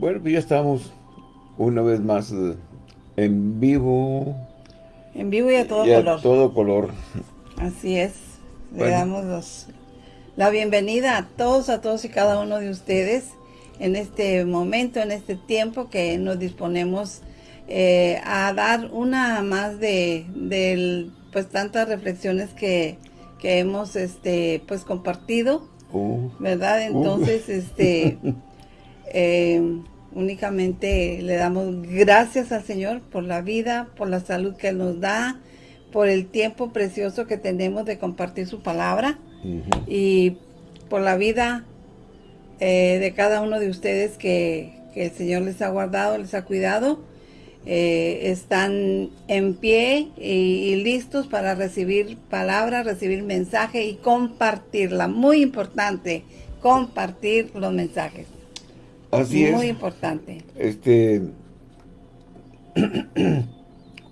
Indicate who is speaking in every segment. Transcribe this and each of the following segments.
Speaker 1: Bueno, pues ya estamos una vez más eh, en vivo.
Speaker 2: En vivo y a todo
Speaker 1: y a
Speaker 2: color.
Speaker 1: todo color.
Speaker 2: Así es. Le damos los- la bienvenida a todos, a todos y cada uno de ustedes en este momento, en este tiempo que nos disponemos eh, a dar una más de, del, pues tantas reflexiones que, que hemos este pues compartido,
Speaker 1: Uh,
Speaker 2: ¿verdad? Entonces, este eh, únicamente le damos gracias al Señor por la vida, por la salud que nos da, por el tiempo precioso que tenemos de compartir su palabra y por la vida eh, de cada uno de ustedes que, que el Señor les ha guardado, les ha cuidado. Eh, están en pie y, y listos para recibir palabra, recibir mensaje y compartirla. Muy importante, compartir los mensajes.
Speaker 1: Así
Speaker 2: Muy
Speaker 1: es.
Speaker 2: importante.
Speaker 1: Este.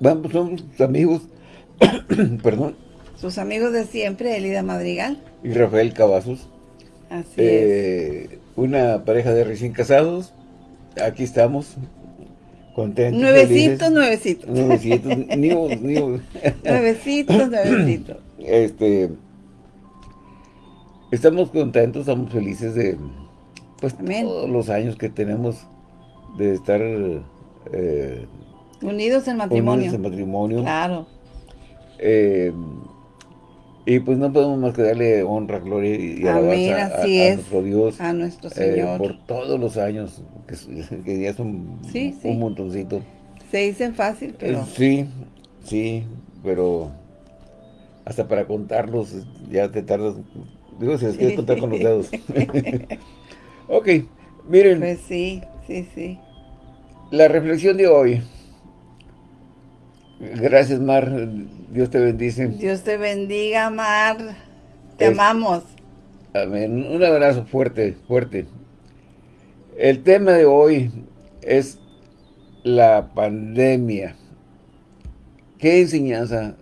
Speaker 1: Vamos, somos amigos. Perdón.
Speaker 2: Sus amigos de siempre, Elida Madrigal.
Speaker 1: Y Rafael Cavazos.
Speaker 2: Así es.
Speaker 1: eh, una pareja de recién casados. Aquí estamos. Contentos.
Speaker 2: Nuevecitos, nuevecitos.
Speaker 1: Nuevecitos. ni- ni-
Speaker 2: Nuevecitos, nuevecitos.
Speaker 1: este. Estamos contentos, estamos felices de. Pues
Speaker 2: Amén.
Speaker 1: todos los años que tenemos de estar. eh,
Speaker 2: Unidos en matrimonio.
Speaker 1: unidos en matrimonio.
Speaker 2: Claro.
Speaker 1: Eh, y pues no podemos más que darle honra, gloria y
Speaker 2: Amén,
Speaker 1: alabanza a,
Speaker 2: así
Speaker 1: a
Speaker 2: es.
Speaker 1: nuestro Dios
Speaker 2: A nuestro
Speaker 1: eh,
Speaker 2: Señor.
Speaker 1: por todos los años, que, ya son
Speaker 2: Sí, sí.
Speaker 1: un montoncito.
Speaker 2: Se dicen fácil, pero
Speaker 1: Sí, sí, pero hasta para contarlos ya te tardas, digo, si les quieres contar con los dedos. ok, miren,
Speaker 2: pues sí, sí, sí.
Speaker 1: la reflexión de hoy. Gracias, Mar. Dios te bendice.
Speaker 2: Dios te bendiga, Mar. Te
Speaker 1: Es-
Speaker 2: amamos.
Speaker 1: Amén. Un abrazo fuerte, fuerte. El tema de hoy es la pandemia. ¿Qué enseñanza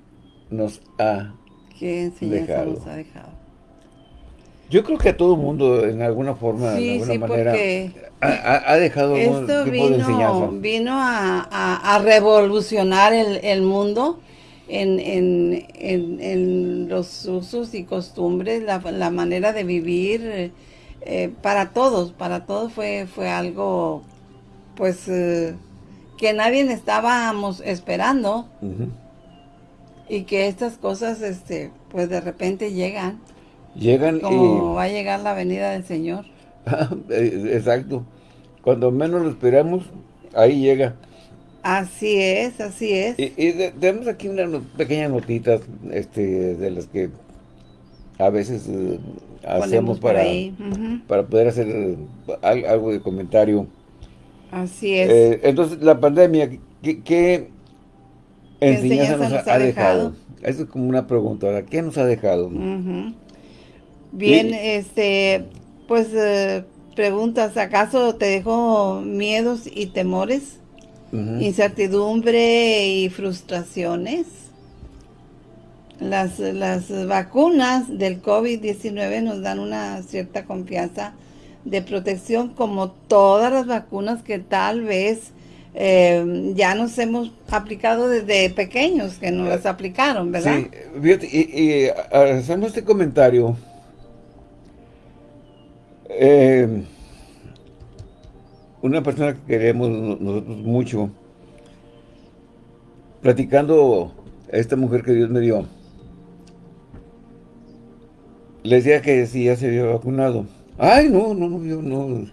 Speaker 1: nos ha...
Speaker 2: ¿Qué enseñanza
Speaker 1: Dejado.
Speaker 2: nos ha dejado?
Speaker 1: Yo creo que a todo mundo, en alguna forma, de alguna
Speaker 2: sí,
Speaker 1: manera, ha, ha- dejado algún
Speaker 2: esto
Speaker 1: tipo de enseñanza.
Speaker 2: vino, vino a, a- a revolucionar el, el mundo en, en- en- en los usos y costumbres, la, la manera de vivir, eh, para todos, para todos fue, fue algo, pues, eh, que nadie estábamos esperando. Y que estas cosas, este, pues de repente llegan,
Speaker 1: Llegan
Speaker 2: como
Speaker 1: y...
Speaker 2: va a llegar la venida del Señor.
Speaker 1: Eh, Exacto. Cuando menos lo esperamos, ahí llega.
Speaker 2: Así es, así es.
Speaker 1: Y, y de- tenemos aquí unas no- pequeñas notitas este, de las que a veces eh, hacemos para, para poder hacer eh, al- algo de comentario.
Speaker 2: Así es.
Speaker 1: Eh, entonces, la pandemia, ¿qué, qué enseñanza nos, ha, dejado? Esa es como una pregunta. ¿qué nos ha dejado?
Speaker 2: Ujú. Bien, este, pues eh, preguntas, ¿acaso te dejó miedos y temores, incertidumbre y frustraciones? Las, las vacunas del COVID-19 nos dan una cierta confianza de protección como todas las vacunas que tal vez eh, ya nos hemos aplicado desde pequeños, que nos las aplicaron, ¿verdad?
Speaker 1: Sí, y, y, este comentario. Eh, una persona que queremos no- nosotros mucho, platicando a esta mujer que Dios me dio, le decía que si ya se había vacunado. Ay, no, no, no, yo no.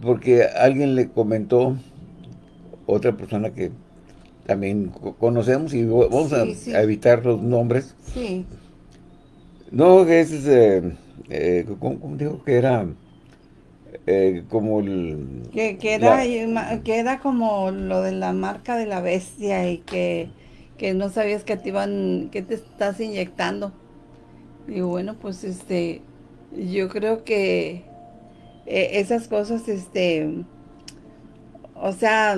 Speaker 1: Porque alguien le comentó, otra persona que también co- conocemos y vamos a-
Speaker 2: Sí, sí.
Speaker 1: a evitar los nombres.
Speaker 2: Sí.
Speaker 1: No, es, eh, eh, ¿cómo, cómo dijo que era? Eh, como el...
Speaker 2: Que, que, era,
Speaker 1: la-
Speaker 2: que era como lo de la marca de la bestia y que, que no sabías que te iban, que te estás inyectando. Y bueno, pues este, yo creo que eh, esas cosas, este, o sea,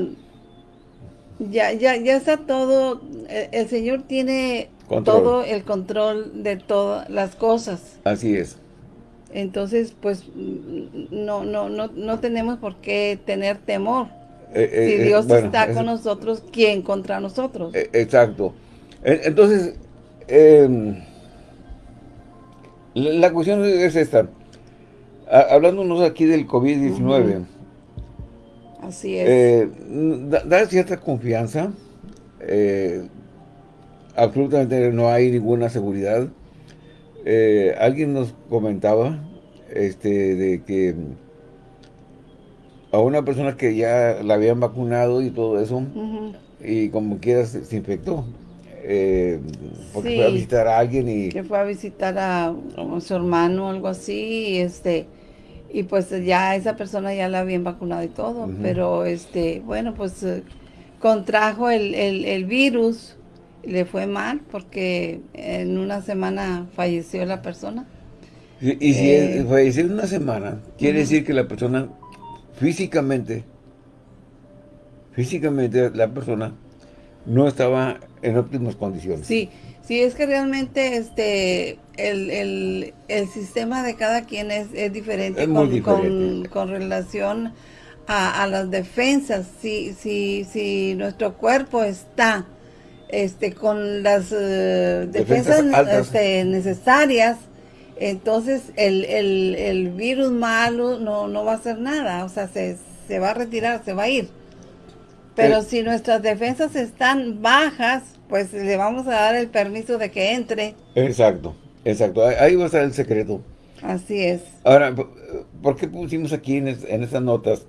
Speaker 2: ya, ya, ya está todo, el, el Señor tiene
Speaker 1: Control.
Speaker 2: todo el control de todas las cosas.
Speaker 1: Así es.
Speaker 2: Entonces, pues, no, no, no, no tenemos por qué tener temor.
Speaker 1: Eh, eh,
Speaker 2: si
Speaker 1: eh,
Speaker 2: Dios
Speaker 1: bueno,
Speaker 2: está
Speaker 1: es-
Speaker 2: con nosotros, ¿quién contra nosotros?
Speaker 1: Exacto. Entonces, em, la cuestión es esta. Ha- Hablándonos aquí del COVID-19,
Speaker 2: Así es.
Speaker 1: da, da cierta confianza. eh, absolutamente no hay ninguna seguridad. Eh, alguien nos comentaba este, de que a una persona que ya la habían vacunado y todo eso, y como quiera se, se infectó. eh, porque
Speaker 2: Sí.
Speaker 1: fue a visitar a alguien y...
Speaker 2: que fue a visitar a, a su hermano o algo así, y este, y pues ya esa persona ya la habían vacunado y todo, pero este, bueno, pues eh, contrajo el, el, el virus, le fue mal porque en una semana falleció la persona.
Speaker 1: Y, y si
Speaker 2: Eh.
Speaker 1: falleció en una semana, quiere decir que la persona físicamente, físicamente la persona no estaba en óptimas condiciones.
Speaker 2: Sí, sí, es que realmente este el, el, el sistema de cada quien es, es diferente,
Speaker 1: Es
Speaker 2: con,
Speaker 1: diferente.
Speaker 2: Con, con relación a, a las defensas. Si, si, si nuestro cuerpo está este con las eh,
Speaker 1: Defensas
Speaker 2: este, necesarias, entonces el, el, el virus malo no, no va a hacer nada, o sea, se, se va a retirar, se va a ir. Pero
Speaker 1: Eh.
Speaker 2: si nuestras defensas están bajas, pues le vamos a dar el permiso de que entre.
Speaker 1: Exacto, exacto. Ahí- va a estar el secreto.
Speaker 2: Así es.
Speaker 1: Ahora, ¿por- ¿por qué pusimos aquí en, es- en estas notas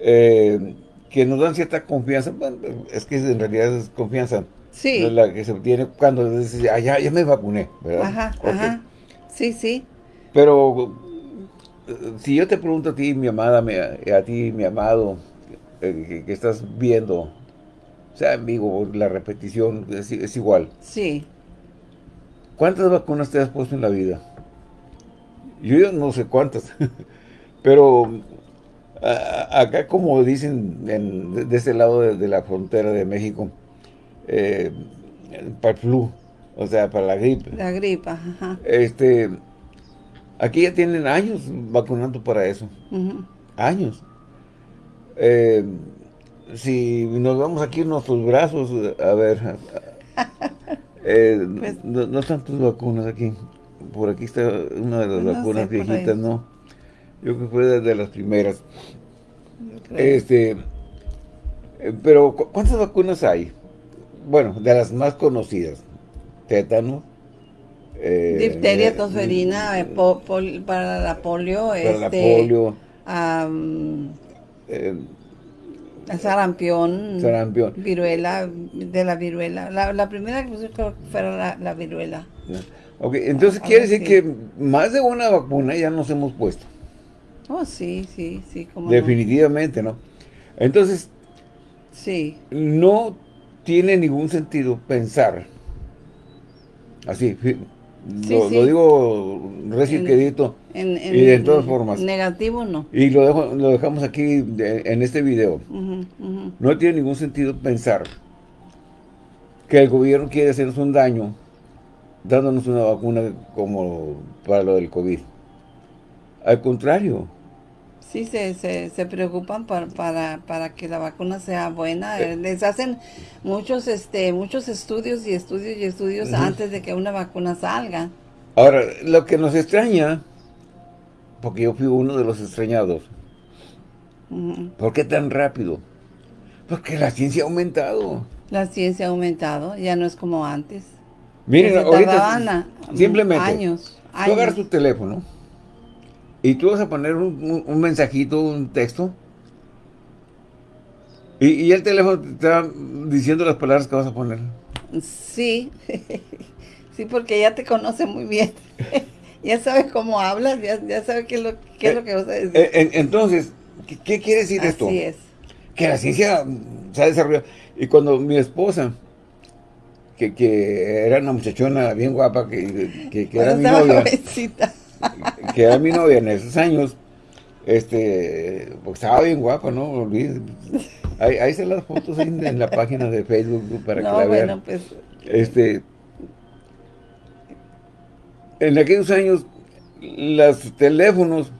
Speaker 1: eh, que nos dan cierta confianza? Bueno, es que en realidad es confianza.
Speaker 2: Sí.
Speaker 1: La que se obtiene cuando dices, ah, ya, ya me vacuné, ¿verdad?
Speaker 2: Ajá,
Speaker 1: Ok.
Speaker 2: ajá. Sí, sí.
Speaker 1: Pero eh, si yo te pregunto a ti, mi amada, mi- a ti, mi amado, eh, que, que estás viendo, sea en vivo o la repetición, es, es igual.
Speaker 2: Sí.
Speaker 1: ¿Cuántas vacunas te has puesto en la vida? Yo no sé cuántas, pero a- acá como dicen en- de, este lado de, de la frontera de México, eh, para el flu, o sea, para la gripe.
Speaker 2: La gripa, ajá.
Speaker 1: Este, aquí ya tienen años vacunando para eso, años. Eh, si nos vamos aquí en nuestros brazos, a ver, eh,
Speaker 2: Pues-
Speaker 1: no, no están tus vacunas aquí. Por aquí está una de las
Speaker 2: No
Speaker 1: vacunas viejitas, ¿no? Yo creo que fue de, las primeras. Este, eh, pero ¿cu- ¿cuántas vacunas hay? Bueno, de las más conocidas. Tétano. eh,
Speaker 2: Difteria,
Speaker 1: eh,
Speaker 2: tosferina, eh, po- pol- para la polio,
Speaker 1: para la
Speaker 2: este,
Speaker 1: polio,
Speaker 2: am,
Speaker 1: eh,
Speaker 2: sarampión,
Speaker 1: sarampión.
Speaker 2: viruela, de la viruela. La, la primera que puse creo que fuera la, la viruela.
Speaker 1: Ok, entonces
Speaker 2: Algo
Speaker 1: quiere decir
Speaker 2: así.
Speaker 1: que más de una vacuna ya nos hemos puesto.
Speaker 2: Oh, sí, sí, sí, como
Speaker 1: Definitivamente, ¿no? Entonces,
Speaker 2: Sí,
Speaker 1: no tiene ningún sentido pensar así,
Speaker 2: Sí,
Speaker 1: lo,
Speaker 2: sí.
Speaker 1: lo digo recién
Speaker 2: En-
Speaker 1: y de todas formas.
Speaker 2: Negativo no.
Speaker 1: Y lo, dejo- lo dejamos aquí de- en este video. No tiene ningún sentido pensar que el gobierno quiere hacernos un daño dándonos una vacuna como para lo del COVID. Al contrario,
Speaker 2: Sí, se, se, se preocupan para, para, para que la vacuna sea buena.
Speaker 1: Eh.
Speaker 2: Les hacen muchos este muchos estudios y estudios y estudios antes de que una vacuna salga.
Speaker 1: ahora, lo que nos extraña, porque yo fui uno de los extrañados,
Speaker 2: Ujú.
Speaker 1: ¿por qué tan rápido? Porque la ciencia ha aumentado.
Speaker 2: La ciencia ha aumentado, ya no es como antes.
Speaker 1: Miren, ahorita
Speaker 2: a-
Speaker 1: simplemente
Speaker 2: años,
Speaker 1: tú agarras
Speaker 2: años.
Speaker 1: tu teléfono y tú vas a poner un, un- un mensajito, un texto y, y el teléfono te está diciendo las palabras que vas a poner.
Speaker 2: Sí, sí, porque ya te conoce muy bien. ya sabe cómo hablas, ya, ya sabe qué es lo, qué es lo que vas a decir.
Speaker 1: Eh, en- entonces, ¿qué, qué quiere decir esto?
Speaker 2: Así es.
Speaker 1: Que la ciencia se ha desarrollado. Y cuando mi esposa, que, que era una muchachona bien guapa, que, que- que era mi novia,
Speaker 2: jovencita.
Speaker 1: que era mi novia en esos años, este, pues estaba bien guapa, ¿no? Olvídate. Ahí, ahí están las fotos ahí en la página de Facebook para que la vean.
Speaker 2: bueno, pues
Speaker 1: Este, en aquellos años, los teléfonos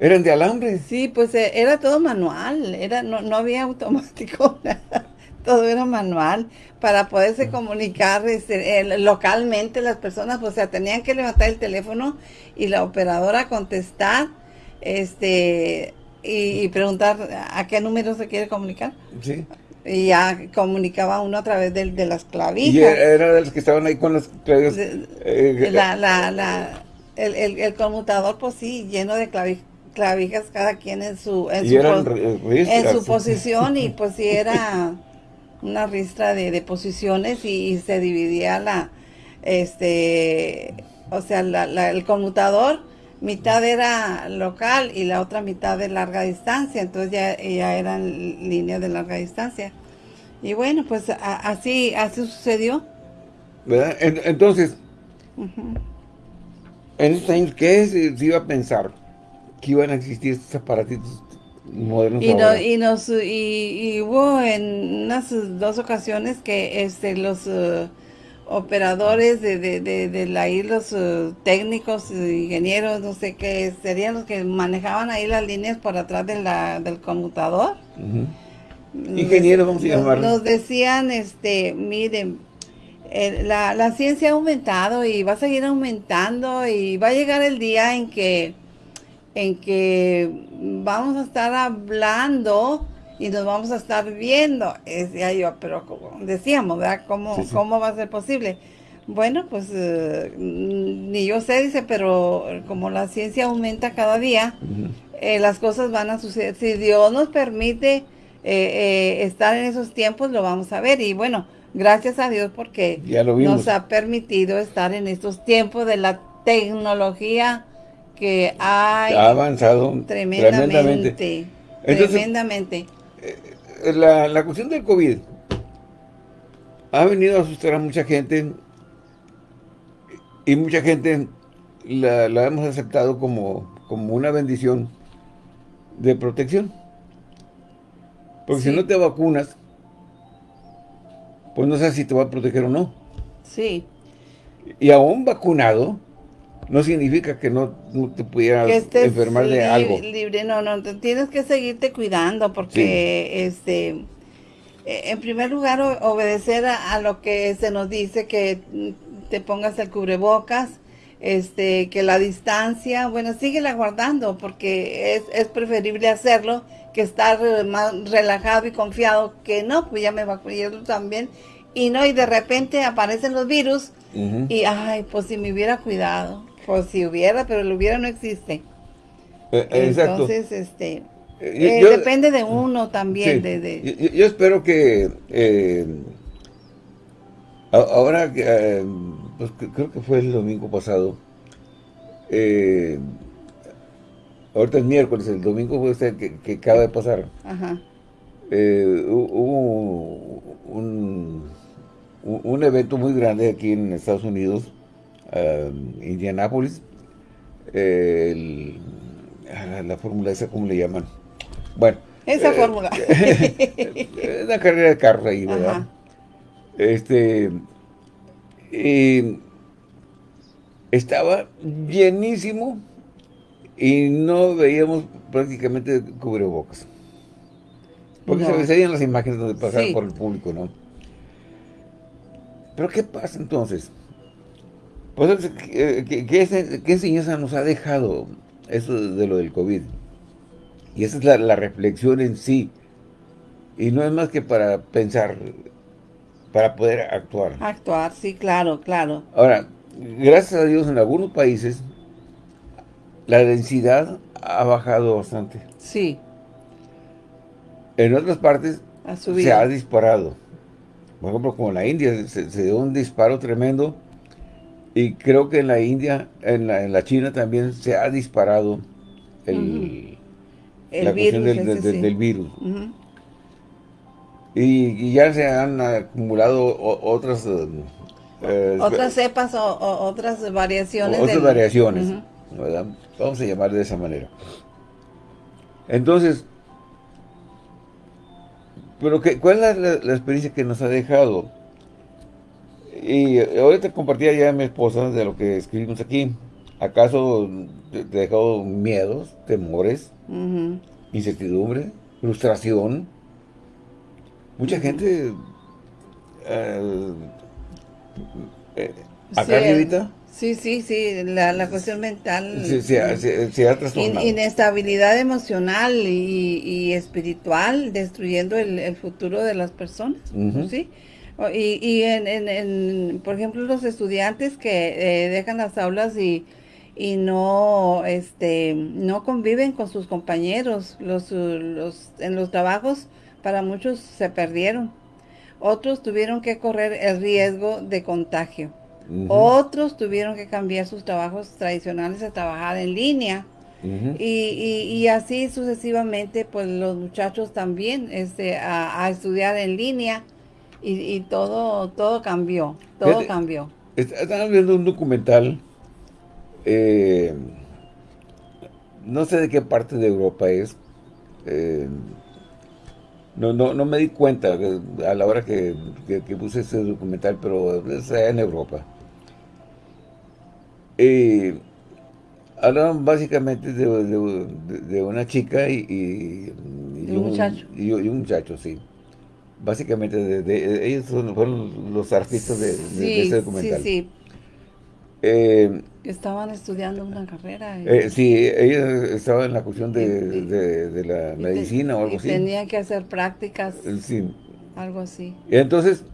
Speaker 1: eran de alambre.
Speaker 2: Sí, pues eh, era todo manual, era no, no había automático, todo era manual para poderse comunicar este, localmente las personas, o sea, tenían que levantar el teléfono y la operadora contestar este y, preguntar a qué número se quiere comunicar.
Speaker 1: Sí.
Speaker 2: Y ya comunicaba uno a través de, de las clavijas.
Speaker 1: Y era de los que estaban ahí con las clavijas.
Speaker 2: Eh, la, la, la, el, el, el, conmutador, pues sí, lleno de clavijas, cada quien en su, en, su, en su posición y pues sí era una ristra de, de posiciones y, se dividía la, este, o sea, la, el conmutador mitad era local y la otra mitad de larga distancia, entonces ya, ya eran líneas de larga distancia. Y bueno, pues así, así sucedió.
Speaker 1: ¿Verdad? Entonces, en estos años, ¿qué se, iba a pensar? Que iban a existir estos aparatitos modernos
Speaker 2: y, y, nos, y, hubo en unas dos ocasiones que este los... Uh, operadores de, de, de, de la los uh, técnicos, ingenieros, no sé qué, serían los que manejaban ahí las líneas por atrás de la, del conmutador.
Speaker 1: Ingenieros, vamos a llamarlos.
Speaker 2: Nos decían, este, miren, la, la ciencia ha aumentado y va a seguir aumentando y va a llegar el día en que, en que vamos a estar hablando y nos vamos a estar viendo. Decía yo, pero como decíamos, ¿verdad? ¿Cómo, ¿Cómo va a ser posible? Bueno, pues eh, ni yo sé, dice, pero como la ciencia aumenta cada día, eh, las cosas van a suceder. Si Dios nos permite eh, estar en esos tiempos, lo vamos a ver. Y bueno, gracias a Dios porque nos ha permitido estar en estos tiempos de la tecnología que ha
Speaker 1: avanzado
Speaker 2: tremendamente. tremendamente.
Speaker 1: Eh, la, la cuestión del COVID ha venido a asustar a mucha gente y mucha gente la, hemos aceptado como, como una bendición de protección. Porque si no te vacunas, pues no sabes si te va a proteger o no.
Speaker 2: Sí.
Speaker 1: Y aún vacunado, no significa que no, te pudieras enfermar de algo.
Speaker 2: libre, no, no, tienes que seguirte cuidando porque, este, e, en primer lugar, obedecer a, lo que se nos dice, que te pongas el cubrebocas, este, que la distancia, bueno, síguela guardando porque es, es preferible hacerlo que estar más relajado y confiado que no, pues ya me vacuné también, y no, y de repente aparecen los virus, y ay, pues si me hubiera cuidado. Pues si hubiera, pero el hubiera no existe.
Speaker 1: Eh,
Speaker 2: Entonces, este... Eh, eh, depende de uno también. de,
Speaker 1: Yo, espero que ahora, pues, creo que fue el domingo pasado, ahorita es miércoles, el domingo fue este que, que acaba de pasar. Ajá. hubo un, un evento muy grande aquí en Estados Unidos uh, Indianápolis, la fórmula esa, ¿cómo le llaman? Bueno.
Speaker 2: Esa eh, fórmula.
Speaker 1: una carrera de carros ahí, ¿verdad? Este, estaba llenísimo y no veíamos prácticamente cubrebocas. Porque se veían las imágenes donde pasaban por el público, ¿no? Pero ¿qué pasa entonces? Pues, ¿qué, qué, enseñanza nos ha dejado eso de lo del COVID? Y esa es la, reflexión en sí. Y no es más que para pensar, para poder actuar.
Speaker 2: Actuar, sí, claro, claro.
Speaker 1: Ahora, gracias a Dios en algunos países, la densidad ha bajado bastante.
Speaker 2: Sí.
Speaker 1: En otras partes se ha disparado. Por ejemplo, como en la India, se dio un disparo tremendo y creo que en la India, en la, en la China también se ha disparado el, la cuestión del, virus. y, ya se han acumulado otras...
Speaker 2: Eh, eh, otras cepas o, otras variaciones.
Speaker 1: Otras variaciones, Vamos a llamar de esa manera. Entonces, pero que, ¿cuál es la, experiencia que nos ha dejado? Y ahorita compartía ya mi esposa de lo que escribimos aquí. ¿Acaso te dejó miedos, temores, incertidumbre, frustración? Mucha gente... Eh,
Speaker 2: eh, acá sí, Sí, sí, la, cuestión mental.
Speaker 1: se ha trastornado.
Speaker 2: inestabilidad emocional y, espiritual, destruyendo el, futuro de las personas, ¿sí? Y, y en, por ejemplo, los estudiantes que eh, dejan las aulas y, y no este no conviven con sus compañeros los, los en los trabajos para muchos se perdieron. Otros tuvieron que correr el riesgo de contagio. Otros tuvieron que cambiar sus trabajos tradicionales a trabajar en línea. Y, y, así sucesivamente pues los muchachos también este a, estudiar en línea y, todo todo cambió todo cambió
Speaker 1: están viendo un documental eh, no sé de qué parte de Europa es. Eh, no, no, no me di cuenta a la hora que, puse ese documental, pero es en Europa. Eh, hablaban básicamente de, una chica y,
Speaker 2: un, muchacho.
Speaker 1: Y, un muchacho, sí. Básicamente, de, ellos fueron los artistas de, ese documental. Sí, sí.
Speaker 2: Eh, Estaban estudiando una carrera.
Speaker 1: Eh, sí, ella estaba en la cuestión de, la medicina o algo así.
Speaker 2: Tenía que hacer prácticas. Eh, sí. Algo así.
Speaker 1: Y entonces,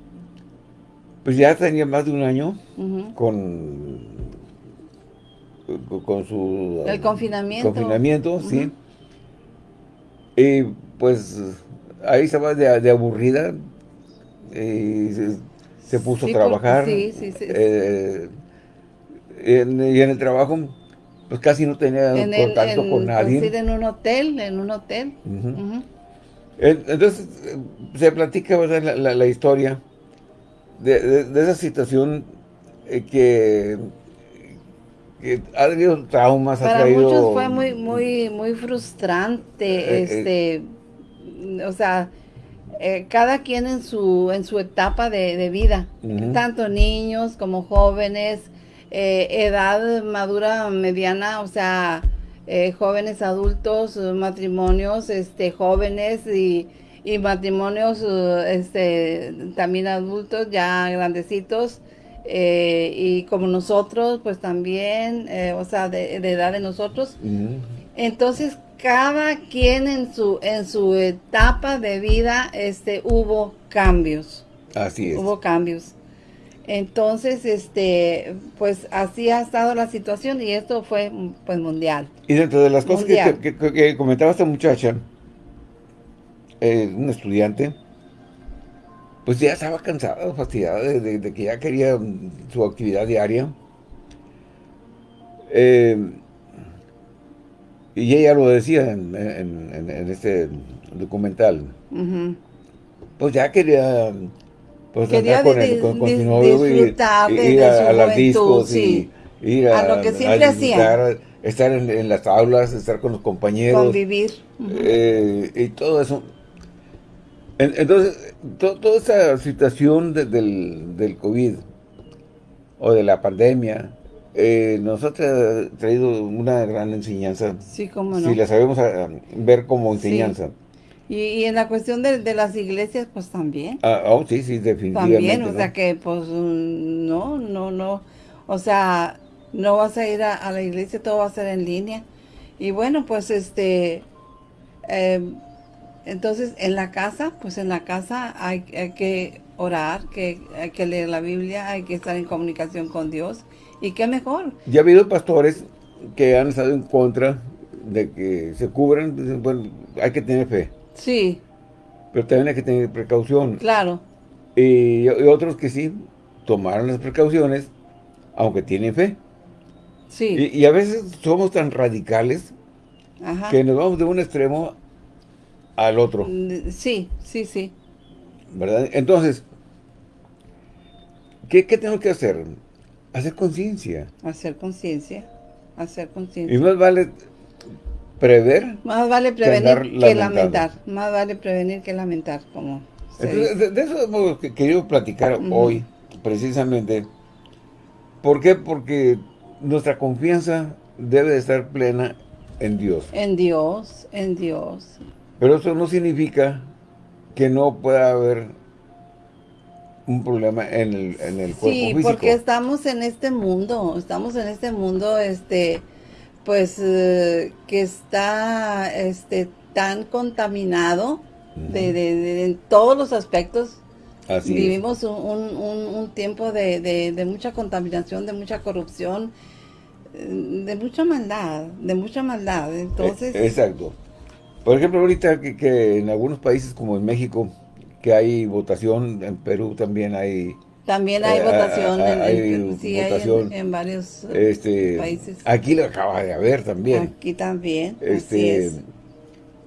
Speaker 1: pues ya tenía más de un año con, con su...
Speaker 2: El confinamiento.
Speaker 1: Confinamiento, sí. Y pues ahí estaba de, aburrida y se, puso a trabajar. Sí, sí, sí. Eh, y en el trabajo, pues casi no tenía contacto con nadie.
Speaker 2: en un hotel, en un hotel.
Speaker 1: Entonces, se platica La, la, historia de, esa situación eh, que, ha habido traumas,
Speaker 2: Para ha traído... muchos fue muy, muy, muy frustrante, eh, eh, este, o sea, cada quien en su, en su etapa de, vida, tanto niños como jóvenes, eh, edad madura mediana, o sea, eh, jóvenes adultos, matrimonios este, jóvenes y, matrimonios este, también adultos, ya grandecitos, eh, y como nosotros, pues también, o sea, de, edad de nosotros. Entonces, cada quien en su, en su etapa de vida este, hubo cambios.
Speaker 1: Así es.
Speaker 2: Hubo cambios. Entonces, este, pues así ha estado la situación y esto fue pues mundial.
Speaker 1: Y dentro de las cosas que, comentaba esta muchacha, eh, un estudiante, pues ya estaba cansada, fastidiada de, que ya quería su actividad diaria. Eh, y ella lo decía en, este documental. Pues ya quería
Speaker 2: pues Quería con, disfrutar de, ir a, las discos y ir a, lo que siempre hacía.
Speaker 1: Estar en, las aulas, estar con los compañeros.
Speaker 2: Convivir.
Speaker 1: Eh, y todo eso. entonces, toda esa situación del, del COVID o de la pandemia eh, nos ha traído una gran enseñanza.
Speaker 2: Sí, cómo no.
Speaker 1: Si la sabemos ah, ver como enseñanza.
Speaker 2: Y, en la cuestión de, las iglesias, pues también.
Speaker 1: Ah, oh, sí, sí, definitivamente.
Speaker 2: También, o sea que, pues, mm, no, no, no. O sea, no vas a ir a, la iglesia, todo va a ser en línea. Y bueno, pues, este, em, entonces, en la casa, pues en la casa hay, hay, que orar, que hay que leer la Biblia, hay que estar en comunicación con Dios. ¿Y qué mejor?
Speaker 1: Ya ha habido pastores que han estado en contra de que se cubran, bueno, hay que tener fe.
Speaker 2: Sí.
Speaker 1: Pero también hay que tener precaución.
Speaker 2: Claro.
Speaker 1: Y, otros que sí tomaron las precauciones, aunque tienen fe.
Speaker 2: Sí.
Speaker 1: Y, a veces somos tan radicales que nos vamos de un extremo al otro.
Speaker 2: Sí, sí, sí.
Speaker 1: ¿Verdad? Entonces, ¿qué, qué tenemos que hacer? Hacer conciencia.
Speaker 2: Hacer conciencia. Hacer conciencia.
Speaker 1: Y más vale prever.
Speaker 2: Más vale prevenir que, lamentar. Más vale prevenir que lamentar, como
Speaker 1: de, eso hemos querido platicar hoy, precisamente. ¿Por qué? Porque nuestra confianza debe de estar plena en Dios.
Speaker 2: En Dios, en Dios.
Speaker 1: Pero eso no significa que no pueda haber un problema en el, en el cuerpo
Speaker 2: sí,
Speaker 1: físico.
Speaker 2: porque estamos en este mundo, estamos en este mundo, este, pues, eh, que está, este, tan contaminado de, de- de- en todos los aspectos.
Speaker 1: Así.
Speaker 2: Vivimos un, un- un- tiempo de, de- de mucha contaminación, de mucha corrupción, eh, de mucha maldad, de mucha maldad. Entonces,
Speaker 1: Eh, Exacto. Por ejemplo, ahorita que, que en algunos países como en México, que hay votación, en Perú también hay
Speaker 2: también hay
Speaker 1: eh,
Speaker 2: votación, en,
Speaker 1: hay
Speaker 2: en- sí, hay en-
Speaker 1: votación,
Speaker 2: en, varios eh,
Speaker 1: este
Speaker 2: países.
Speaker 1: aquí lo acaba de haber también.
Speaker 2: Aquí también, así
Speaker 1: Este,
Speaker 2: es.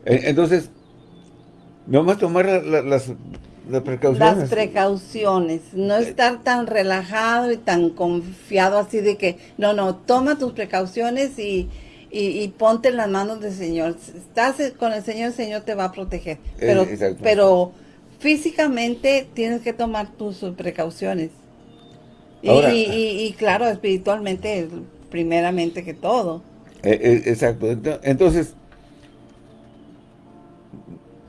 Speaker 1: eh, entonces, nomás tomar la- la- las, las precauciones.
Speaker 2: Las precauciones, no estar tan relajado y tan confiado así de que, no, no, toma tus precauciones y, y, y ponte en las manos del Señor. Estás con el Señor, el Señor te va a proteger. Pero,
Speaker 1: Eh, exacto.
Speaker 2: pero físicamente tienes que tomar tus precauciones. Y,
Speaker 1: Ahora-
Speaker 2: y, y- y claro, espiritualmente, primeramente que todo.
Speaker 1: Eh, eh, exacto. Ento- Entonces,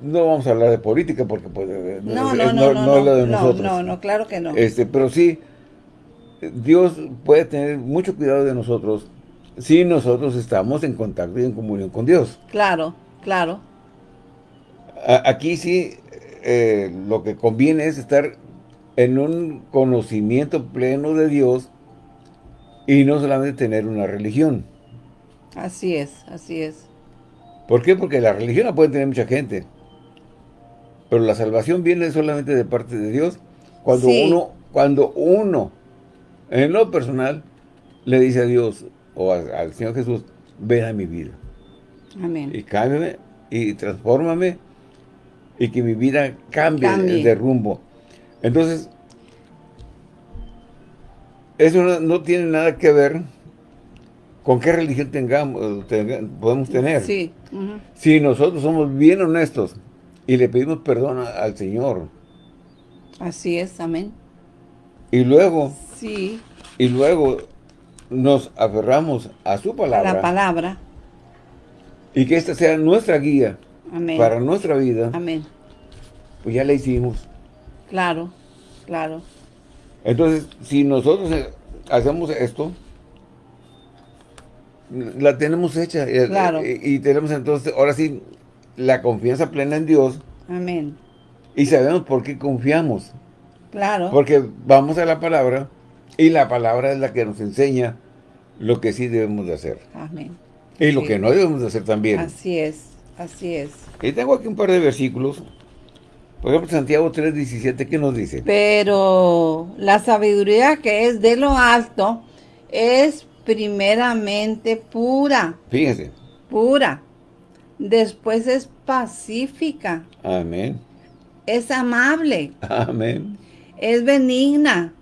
Speaker 1: no vamos a hablar de política porque pues, eh,
Speaker 2: No, no, no, no, no,
Speaker 1: es lo de
Speaker 2: no,
Speaker 1: nosotros.
Speaker 2: no, no, claro que no.
Speaker 1: Este, pero sí, Dios puede tener mucho cuidado de nosotros si nosotros estamos en contacto y en comunión con Dios.
Speaker 2: Claro, claro.
Speaker 1: A- Aquí sí, eh, lo que conviene es estar en un conocimiento pleno de Dios y no solamente tener una religión.
Speaker 2: Así es, así es.
Speaker 1: ¿Por qué? Porque la religión la puede tener mucha gente. Pero la salvación viene solamente de parte de Dios cuando
Speaker 2: Sí.
Speaker 1: uno, cuando uno, en lo personal, le dice a Dios o a- al Señor Jesús, ven a mi vida
Speaker 2: Amén.
Speaker 1: y cámbiame y transfórmame y que mi vida cambie,
Speaker 2: Cambie.
Speaker 1: de rumbo. Entonces, eso no, no tiene nada que ver con qué religión tengamos, tenga- podemos tener.
Speaker 2: Sí.
Speaker 1: Si nosotros somos bien honestos y le pedimos perdón a- al Señor
Speaker 2: Así es, amén.
Speaker 1: y luego
Speaker 2: Sí,
Speaker 1: y luego nos aferramos a su
Speaker 2: a
Speaker 1: palabra
Speaker 2: la palabra.
Speaker 1: y que esta sea nuestra guía
Speaker 2: Amén.
Speaker 1: para nuestra vida,
Speaker 2: Amén.
Speaker 1: pues ya la hicimos.
Speaker 2: Claro, claro.
Speaker 1: Entonces, si nosotros eh, hacemos esto, la tenemos hecha y,
Speaker 2: Claro.
Speaker 1: y- y tenemos entonces, ahora sí, la confianza plena en Dios
Speaker 2: Amén.
Speaker 1: y sabemos por qué confiamos.
Speaker 2: Claro.
Speaker 1: Porque vamos a la palabra y la palabra es la que nos enseña lo que sí debemos de hacer.
Speaker 2: Amén.
Speaker 1: Y lo
Speaker 2: Sí.
Speaker 1: que no debemos de hacer también.
Speaker 2: Así es, así es.
Speaker 1: Y tengo aquí un par de versículos. Por ejemplo, Santiago 3.17, ¿qué nos dice?
Speaker 2: Pero la sabiduría que es de lo alto es primeramente pura,
Speaker 1: Fíjense.
Speaker 2: pura. Después es pacífica,
Speaker 1: Amén.
Speaker 2: es amable,
Speaker 1: Amén.
Speaker 2: es benigna,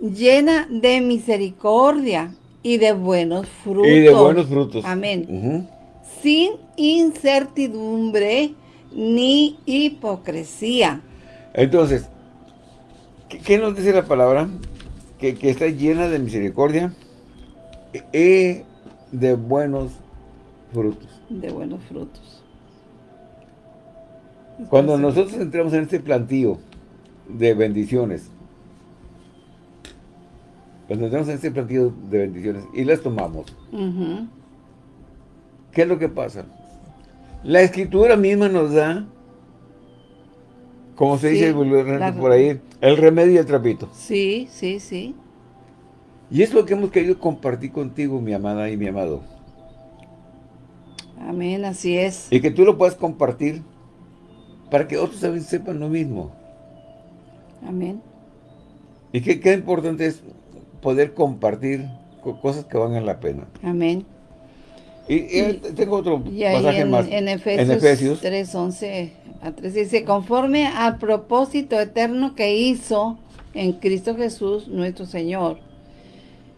Speaker 2: llena de misericordia y de buenos frutos.
Speaker 1: Y de buenos frutos.
Speaker 2: Amén. Sin incertidumbre ni hipocresía.
Speaker 1: Entonces, ¿qué, qué nos dice la palabra? Que, que está llena de misericordia y de buenos frutos.
Speaker 2: De buenos frutos.
Speaker 1: Cuando nosotros entramos en este plantío de bendiciones, cuando entramos en este plantío de bendiciones y las tomamos, ¿qué es lo que pasa? La escritura misma nos da, como se
Speaker 2: Sí,
Speaker 1: dice vulgarmente
Speaker 2: la-
Speaker 1: por ahí, el remedio y el trapito.
Speaker 2: Sí, sí, sí.
Speaker 1: Y es lo que hemos querido compartir contigo, mi amada y mi amado.
Speaker 2: Amén, así es.
Speaker 1: Y que tú lo puedas compartir para que otros también sepan lo mismo.
Speaker 2: Amén.
Speaker 1: Y que qué importante es poder compartir co- cosas que valgan la pena.
Speaker 2: Amén.
Speaker 1: Y, y tengo otro
Speaker 2: Y
Speaker 1: pasaje
Speaker 2: en,
Speaker 1: más.
Speaker 2: en Efesios,
Speaker 1: En Efesios
Speaker 2: 3, 11 a 13 dice, conforme al propósito eterno que hizo en Cristo Jesús nuestro Señor,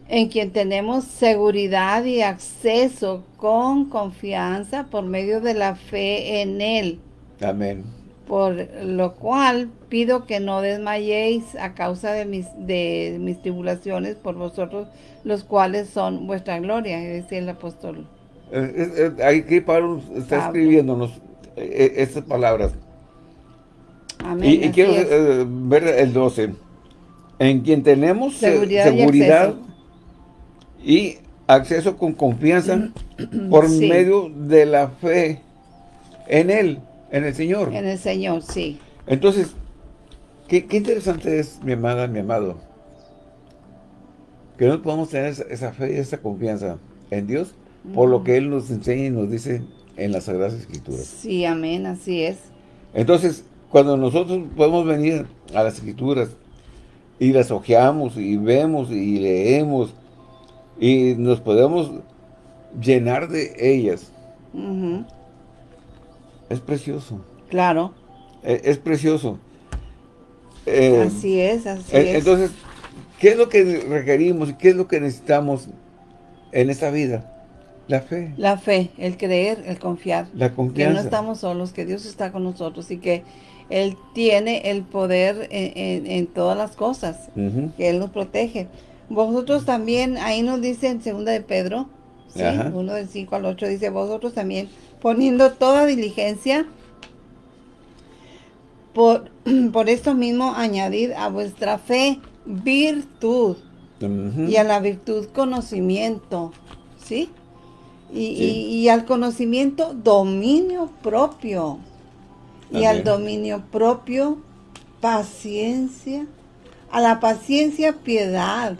Speaker 2: en quien tenemos seguridad y acceso con confianza por medio de la fe en Él.
Speaker 1: Amén.
Speaker 2: Por lo cual pido que no desmayéis a causa de mis, de mis tribulaciones por vosotros, los cuales son vuestra gloria, decía el apóstol.
Speaker 1: Eh, eh, aquí Pablo está escribiéndonos eh, estas palabras. Amén, y, quiero ver el 12. En quien tenemos seguridad, y, acceso. con confianza por medio de la fe en Él. En el Señor.
Speaker 2: En el Señor, sí.
Speaker 1: Entonces, qué, interesante es, mi amada, mi amado, que no podamos tener esa, fe y esa confianza en Dios por lo que Él nos enseña y nos dice en las Sagradas Escrituras.
Speaker 2: Sí, amén, así es.
Speaker 1: Entonces, cuando nosotros podemos venir a las Escrituras y las ojeamos y vemos y leemos y nos podemos llenar de ellas, es precioso.
Speaker 2: Claro.
Speaker 1: E, es, precioso.
Speaker 2: Eh, así es, así
Speaker 1: es. Entonces, ¿qué es lo que requerimos y qué es lo que necesitamos en esta vida? La fe.
Speaker 2: La fe, el creer, el confiar.
Speaker 1: La confianza.
Speaker 2: Que no estamos solos, que Dios está con nosotros y que Él tiene el poder en, todas las cosas. Que Él nos protege. Vosotros también, ahí nos dice en segunda de Pedro, ¿sí? uno del 5 al 8, dice, vosotros también poniendo toda diligencia. Por, por esto mismo añadid a vuestra fe virtud y a la virtud conocimiento, ¿sí? Y, al conocimiento dominio propio. Y al dominio propio paciencia, a la paciencia piedad,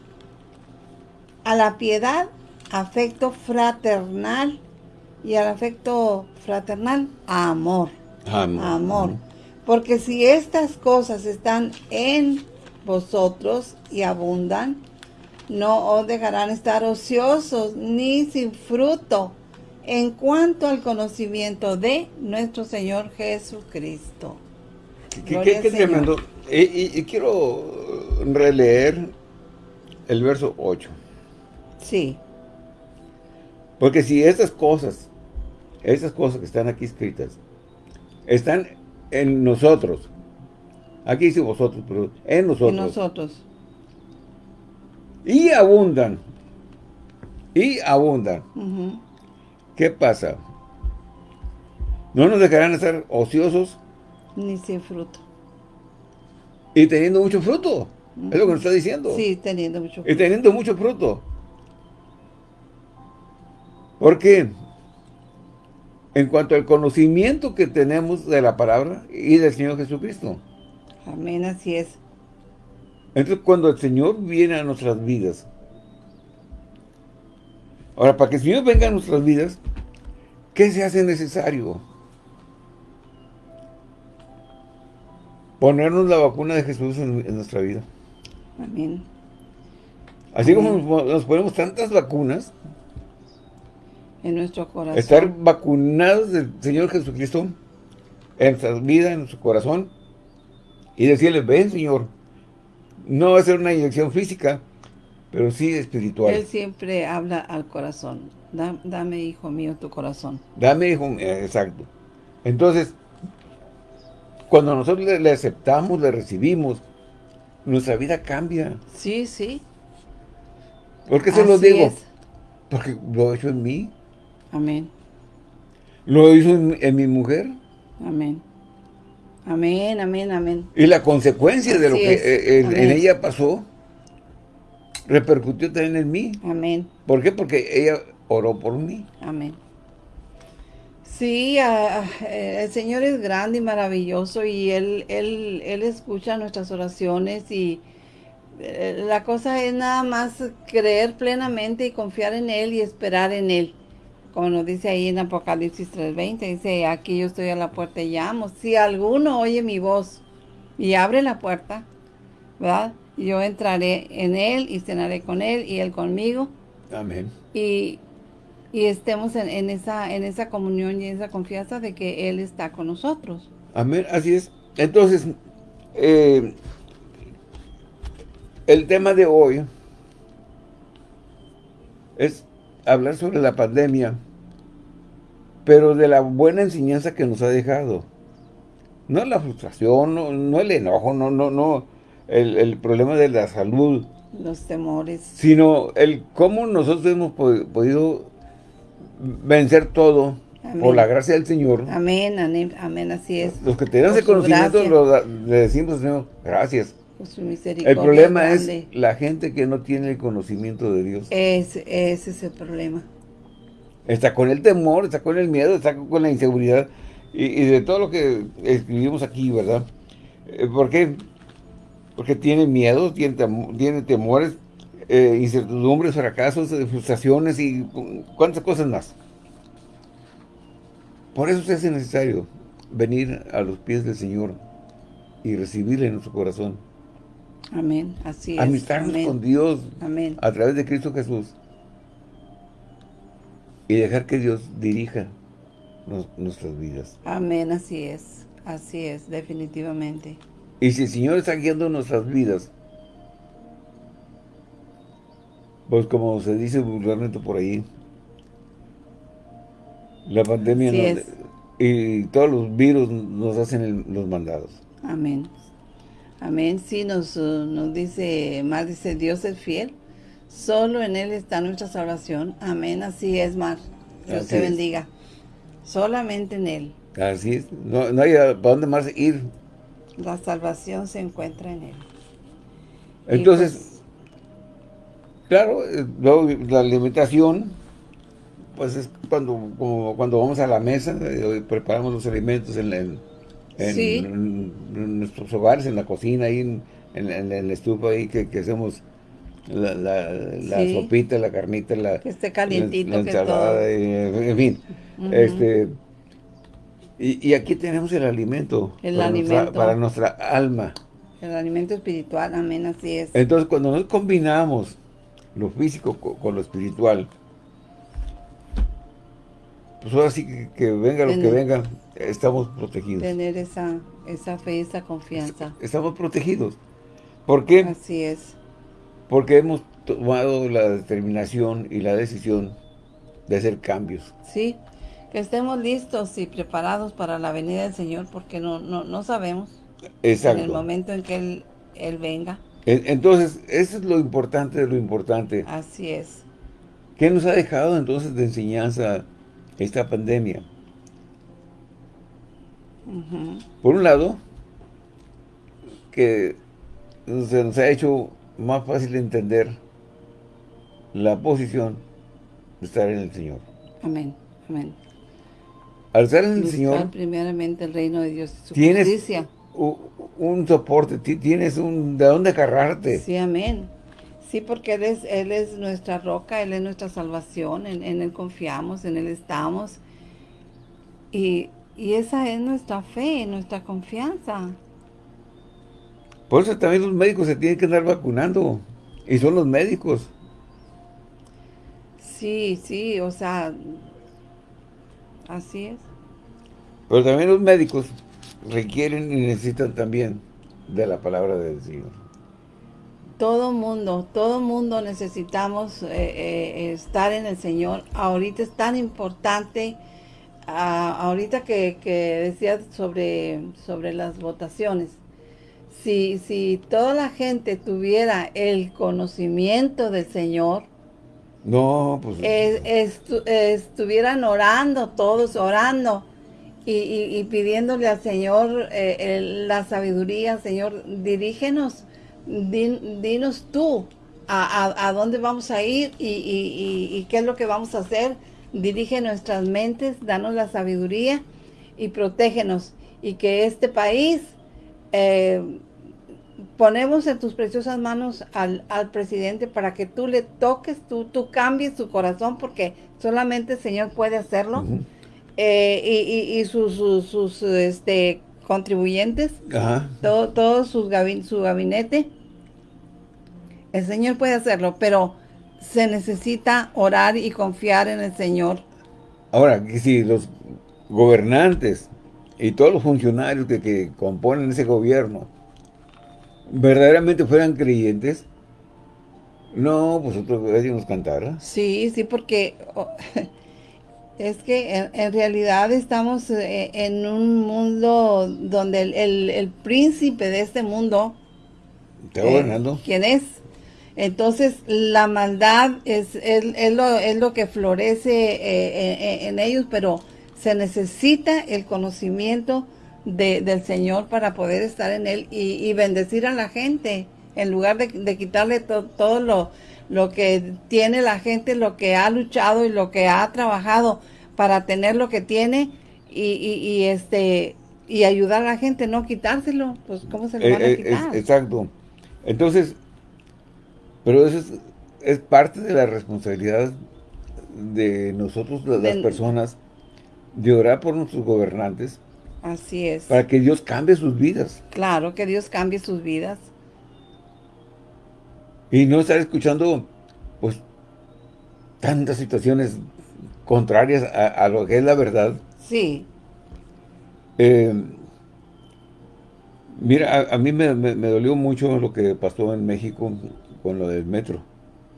Speaker 2: a la piedad afecto fraternal. Y al afecto fraternal, amor. Amor. Porque si estas cosas están en vosotros y abundan, no os dejarán estar ociosos ni sin fruto en cuanto al conocimiento de nuestro Señor Jesucristo.
Speaker 1: Qué, tremendo. Y, y, quiero releer el verso 8.
Speaker 2: Sí.
Speaker 1: Porque si estas cosas esas cosas que están aquí escritas, están en nosotros. Aquí dice vosotros, pero en nosotros. En
Speaker 2: nosotros.
Speaker 1: Y abundan. Y abundan. ¿Qué pasa? No nos dejarán estar ociosos.
Speaker 2: Ni sin fruto.
Speaker 1: Y teniendo mucho fruto. Es lo que nos está diciendo.
Speaker 2: Sí, teniendo mucho fruto.
Speaker 1: Y teniendo mucho fruto. ¿Por qué? en cuanto al conocimiento que tenemos de la palabra y del Señor Jesucristo.
Speaker 2: Amén, así es.
Speaker 1: Entonces, cuando el Señor viene a nuestras vidas, ahora, para que el Señor venga a nuestras vidas, ¿qué se hace necesario? Ponernos la vacuna de Jesús en, nuestra vida.
Speaker 2: Amén.
Speaker 1: Así como nos ponemos tantas vacunas,
Speaker 2: en nuestro corazón.
Speaker 1: Estar vacunados del Señor Jesucristo en nuestra vida, en nuestro corazón. Y decirle, ven Señor, no va a ser una inyección física, pero sí espiritual.
Speaker 2: Él siempre habla al corazón. dame, hijo mío, tu corazón.
Speaker 1: Dame, hijo eh, exacto. Entonces, cuando nosotros le, aceptamos, le recibimos, nuestra vida cambia.
Speaker 2: Sí, sí.
Speaker 1: ¿Por qué se lo digo? Porque lo he hecho en mí.
Speaker 2: Amén.
Speaker 1: ¿Lo hizo en, mi mujer?
Speaker 2: Amén. Amén, amén, amén.
Speaker 1: Y la consecuencia de lo que eh, en, ella pasó repercutió también en mí.
Speaker 2: Amén.
Speaker 1: ¿Por qué? Porque ella oró por mí.
Speaker 2: Amén. Sí, eh, el Señor es grande y maravilloso y Él, él, él escucha nuestras oraciones y eh, la cosa es nada más creer plenamente y confiar en Él y esperar en Él como nos dice ahí en Apocalipsis 3.20, dice, aquí yo estoy a la puerta y llamo. Si alguno oye mi voz y abre la puerta, ¿verdad? Yo entraré en él y cenaré con él y él conmigo.
Speaker 1: Amén.
Speaker 2: Y, estemos en, esa, en esa comunión y en esa confianza de que él está con nosotros.
Speaker 1: Amén, así es. Entonces, eh, el tema de hoy es hablar sobre la pandemia, pero de la buena enseñanza que nos ha dejado. No la frustración, no, el enojo, no, no, no el, problema de la salud.
Speaker 2: Los temores.
Speaker 1: Sino el cómo nosotros hemos podido vencer todo por la gracia del Señor.
Speaker 2: Amén, amén, así es.
Speaker 1: Los que tenemos el conocimiento le decimos, Señor, gracias. el problema es la gente que no tiene el conocimiento de Dios.
Speaker 2: Ese, ese es el problema.
Speaker 1: Está con el temor, está con el miedo, está con la inseguridad y, de todo lo que escribimos aquí, ¿verdad? Eh, ¿Por qué? Porque tiene miedo, tiene, tiene temores, eh, incertidumbres, fracasos, frustraciones y cuántas cosas más. Por eso se hace necesario venir a los pies del Señor y recibirle en nuestro corazón.
Speaker 2: Amén, así es.
Speaker 1: Amistarnos con Dios Amén. a través de Cristo Jesús y dejar que Dios dirija nuestras vidas.
Speaker 2: Amén, así es, así es, definitivamente.
Speaker 1: Y si el Señor está guiando nuestras vidas, pues como se dice vulgarmente por ahí, la pandemia y todos los virus nos hacen los mandados.
Speaker 2: Amén. Amén. Sí, nos, nos dice, más dice, Dios es fiel Solo en Él está nuestra salvación. Amén. Así es, Mar. Dios te bendiga. Solamente en Él.
Speaker 1: Así es. No, hay para dónde más ir.
Speaker 2: La salvación se encuentra en Él.
Speaker 1: Entonces, pues, claro, eh, la alimentación, pues es cuando, como cuando vamos a la mesa, eh, preparamos los alimentos en, nuestros hogares, en la cocina, ahí en, en, la estufa ahí que, que hacemos la, la, sopita, la carnita, la,
Speaker 2: que esté calientito,
Speaker 1: la, ensalada, en fin. este y, aquí tenemos el alimento,
Speaker 2: el
Speaker 1: para,
Speaker 2: alimento.
Speaker 1: Nuestra, para nuestra alma.
Speaker 2: El alimento espiritual, amén, así es.
Speaker 1: Entonces, cuando nos combinamos lo físico con, lo espiritual, pues ahora sí que, venga lo que venga, estamos protegidos.
Speaker 2: Tener esa, esa fe, esa confianza.
Speaker 1: Estamos protegidos. ¿Por qué?
Speaker 2: Así es
Speaker 1: porque hemos tomado la determinación y la decisión de hacer cambios.
Speaker 2: Sí, que estemos listos y preparados para la venida del Señor, porque no, no, no sabemos
Speaker 1: Exacto.
Speaker 2: en el momento en que Él, él venga.
Speaker 1: Entonces, eso es lo importante de lo importante.
Speaker 2: Así es.
Speaker 1: ¿Qué nos ha dejado entonces de enseñanza esta pandemia? Por un lado, que se nos ha hecho más fácil de entender la posición de estar en el Señor.
Speaker 2: Amén, amén.
Speaker 1: Al estar en el Señor...
Speaker 2: primeramente el reino de Dios y su
Speaker 1: tienes justicia. Un, soporte, tienes un de dónde agarrarte.
Speaker 2: Sí, amén. Sí, porque Él es, él es nuestra roca, Él es nuestra salvación, en, Él confiamos, en Él estamos. Y, y esa es nuestra fe, nuestra confianza.
Speaker 1: Por eso también los médicos se tienen que andar vacunando. Y son los médicos.
Speaker 2: Sí, sí, o sea, así es.
Speaker 1: Pero también los médicos requieren y necesitan también de la palabra del Señor.
Speaker 2: Todo mundo, todo mundo necesitamos eh, eh, estar en el Señor. Ahorita es tan importante, ah, ahorita que, que decías sobre, sobre las votaciones, si, si toda la gente tuviera el conocimiento del Señor,
Speaker 1: no, pues...
Speaker 2: estuvieran orando todos, orando y, pidiéndole al Señor eh, la sabiduría, Señor, dirígenos, dinos tú a, dónde vamos a ir y, qué es lo que vamos a hacer. Dirige nuestras mentes, danos la sabiduría y protégenos. Y que este país eh, ponemos en tus preciosas manos al, presidente para que tú le toques, tú, tú cambies su corazón, porque solamente el Señor puede hacerlo. Eh, y, sus, sus, este, contribuyentes, todo, todo su gabinete, el Señor puede hacerlo, pero se necesita orar y confiar en el Señor.
Speaker 1: Ahora, si los gobernantes y todos los funcionarios que, que componen ese gobierno verdaderamente fueran creyentes, no, pues otro nos cantara.
Speaker 2: Sí, sí, porque Es que en, realidad estamos eh, en un mundo donde el, príncipe de este mundo...
Speaker 1: Está gobernando.
Speaker 2: ¿Quién es? Entonces, la maldad es, es, lo, es lo, que florece en ellos, pero se necesita el conocimiento del Señor para poder estar en Él y, bendecir a la gente, en lugar de, quitarle todo lo, lo que tiene la gente, lo que ha luchado y lo que ha trabajado para tener lo que tiene y, este y ayudar a la gente, no quitárselo, pues ¿cómo se le van a eh, eh, quitar?
Speaker 1: exacto. Entonces, pero eso es, parte de la responsabilidad de nosotros, las personas, de orar por nuestros gobernantes.
Speaker 2: Así es.
Speaker 1: Para que Dios cambie sus vidas.
Speaker 2: Claro, que Dios cambie sus vidas.
Speaker 1: Y no estar escuchando, pues, tantas situaciones contrarias a, lo que es la verdad.
Speaker 2: Sí.
Speaker 1: Eh, mira, a, mí me, dolió mucho lo que pasó en México con lo del metro.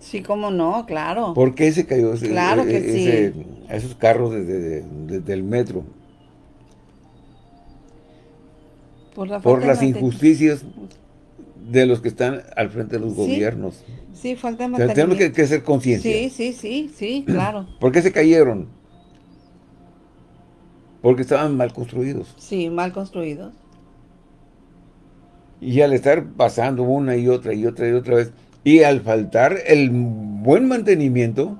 Speaker 2: Sí, cómo no, claro.
Speaker 1: ¿Por qué se cayó ese,
Speaker 2: claro que
Speaker 1: e, sí. esos carros desde, el metro? Por, las injusticias de los que están al frente de los gobiernos.
Speaker 2: Sí, falta de
Speaker 1: Tenemos que, que hacer conciencia.
Speaker 2: Sí, sí, sí, sí, claro.
Speaker 1: ¿Por qué se cayeron? Porque estaban mal construidos.
Speaker 2: Sí, mal construidos.
Speaker 1: Y al estar pasando una y otra y otra y otra vez, y al faltar el buen mantenimiento,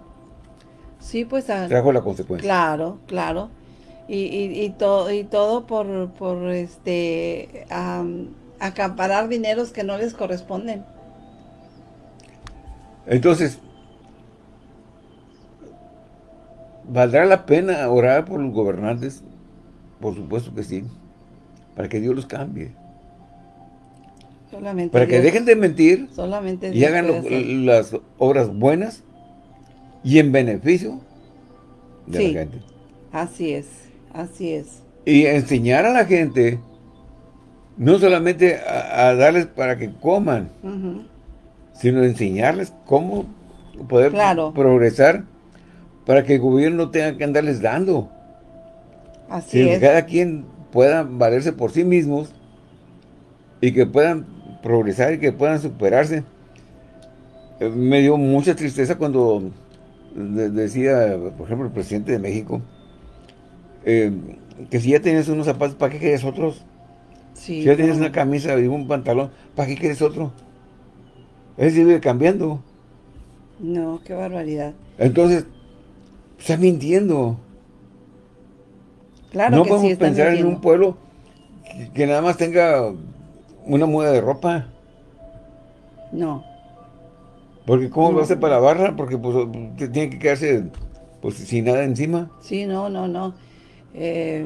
Speaker 2: sí, pues,
Speaker 1: trajo la consecuencia.
Speaker 2: Claro, claro. Y, y, todo, y todo por, por este acaparar dineros que no les corresponden.
Speaker 1: Entonces, ¿valdrá la pena orar por los gobernantes? Por supuesto que sí, para que Dios los cambie para que dejen de mentir y hagan las obras buenas y en beneficio de la gente.
Speaker 2: Así es, así es.
Speaker 1: Y enseñar a la gente, no solamente a, darles para que coman, sino enseñarles cómo poder progresar para que el gobierno tenga que andarles dando.
Speaker 2: Así es.
Speaker 1: cada quien pueda valerse por sí mismos y que puedan progresar y que puedan superarse. Eh, me dio mucha tristeza cuando decía, por ejemplo, el presidente de México, eh, que si ya tienes unos zapatos, ¿para qué quieres otros? si ya tienes una camisa y un pantalón, ¿para qué quieres otro? Él sigue cambiando.
Speaker 2: No, qué barbaridad.
Speaker 1: Entonces, está mintiendo.
Speaker 2: Claro
Speaker 1: no
Speaker 2: que
Speaker 1: podemos pensar en un pueblo que, nada más tenga una muda de ropa.
Speaker 2: No.
Speaker 1: Porque ¿cómo lo hace para la barra? Porque pues, tiene que quedarse pues, sin nada encima.
Speaker 2: Sí, no, no, no. Eh,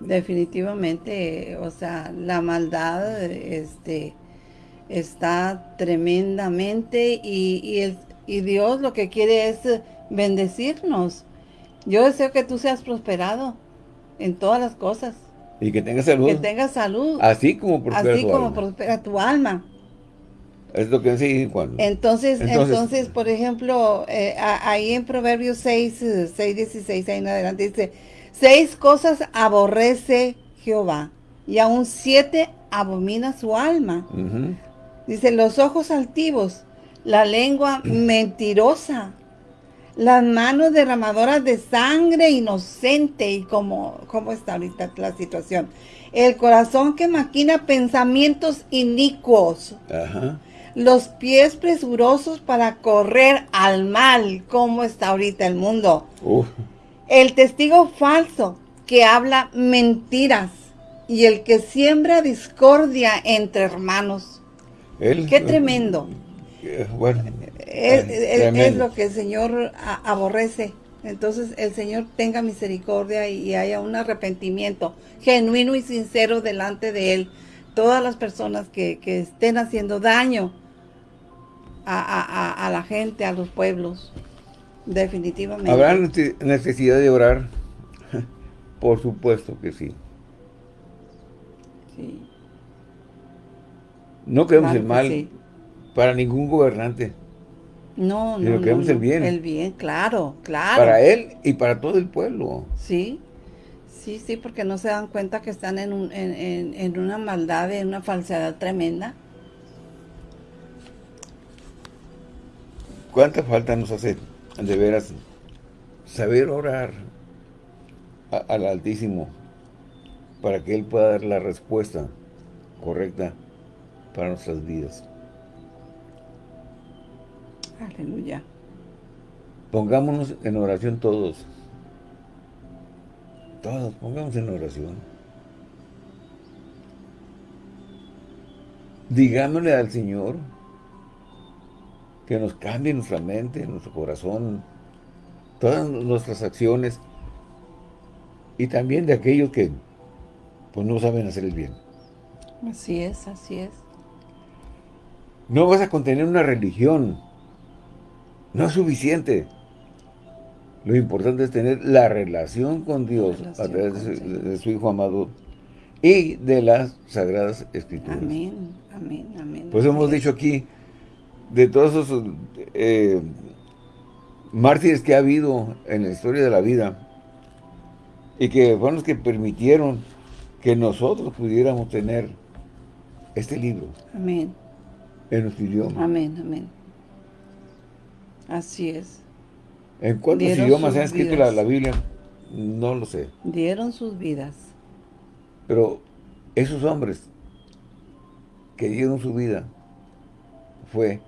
Speaker 2: definitivamente, o sea, la maldad este, está tremendamente y, y, y Dios lo que quiere es bendecirnos. Yo deseo que tú seas prosperado en todas las cosas.
Speaker 1: Y que tenga salud.
Speaker 2: Que tenga salud.
Speaker 1: Así como prospera
Speaker 2: Así tu como alma. prospera tu alma.
Speaker 1: Es lo que dice cuando.
Speaker 2: Entonces, entonces, por ejemplo, eh, ahí en Proverbios 6, 6, 16, ahí en adelante dice, seis cosas aborrece Jehová, y aún siete abomina su alma. Dice, los ojos altivos, la lengua mentirosa, las manos derramadoras de sangre inocente y como, cómo está ahorita la situación. El corazón que maquina pensamientos inicuos. Los pies presurosos para correr al mal. ¿Cómo está ahorita el mundo? El testigo falso que habla mentiras. Y el que siembra discordia entre hermanos. Qué tremendo.
Speaker 1: Eh, bueno,
Speaker 2: es, lo que el Señor aborrece. Entonces el Señor tenga misericordia y, haya un arrepentimiento genuino y sincero delante de Él. Todas las personas que, estén haciendo daño a, la gente, a los pueblos, definitivamente.
Speaker 1: ¿Habrá necesidad de orar? Por supuesto que sí. No queremos el mal para ningún gobernante.
Speaker 2: No, no,
Speaker 1: queremos
Speaker 2: no,
Speaker 1: el bien.
Speaker 2: El bien, claro, claro.
Speaker 1: Para él y para todo el pueblo.
Speaker 2: Sí, sí, sí, porque no se dan cuenta que están en, un, en, en, en una maldad, en una falsedad tremenda.
Speaker 1: ¿Cuánta falta nos hace de veras saber orar a- al Altísimo para que Él pueda dar la respuesta correcta para nuestras vidas?
Speaker 2: Aleluya.
Speaker 1: Pongámonos en oración todos. Todos, pongamos en oración. Digámosle al Señor que nos cambie nuestra mente, nuestro corazón, todas nuestras acciones y también de aquellos que pues no saben hacer el bien.
Speaker 2: Así es, así es.
Speaker 1: No vas a contener una religión. No es suficiente. Lo importante es tener la relación con Dios
Speaker 2: Relación
Speaker 1: a través de su,
Speaker 2: Señor.
Speaker 1: de su Hijo amado y de las Sagradas Escrituras.
Speaker 2: Amén, amén, amén.
Speaker 1: Pues hemos dicho aquí, de todos esos eh, mártires que ha habido en la historia de la vida, y que fueron los que permitieron que nosotros pudiéramos tener este libro
Speaker 2: Amén,
Speaker 1: en nuestro idioma.
Speaker 2: amén, amén. Así es.
Speaker 1: ¿En cuántos
Speaker 2: Dieron
Speaker 1: idiomas se ha escrito la, la Biblia? No lo sé.
Speaker 2: Dieron sus vidas.
Speaker 1: Pero esos hombres que dieron su vida fue